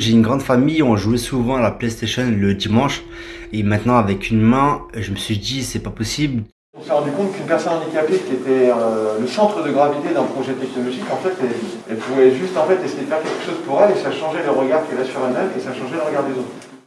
J'ai une grande famille, on jouait souvent à la PlayStation le dimanche. Et maintenant, avec une main, je me suis dit, c'est pas possible. On s'est rendu compte qu'une personne handicapée qui était euh, le centre de gravité d'un projet technologique, en fait, elle, elle, pouvait juste en fait, essayer de faire quelque chose pour elle et ça changeait le regard qu'elle a sur elle-même et ça changeait le regard des autres.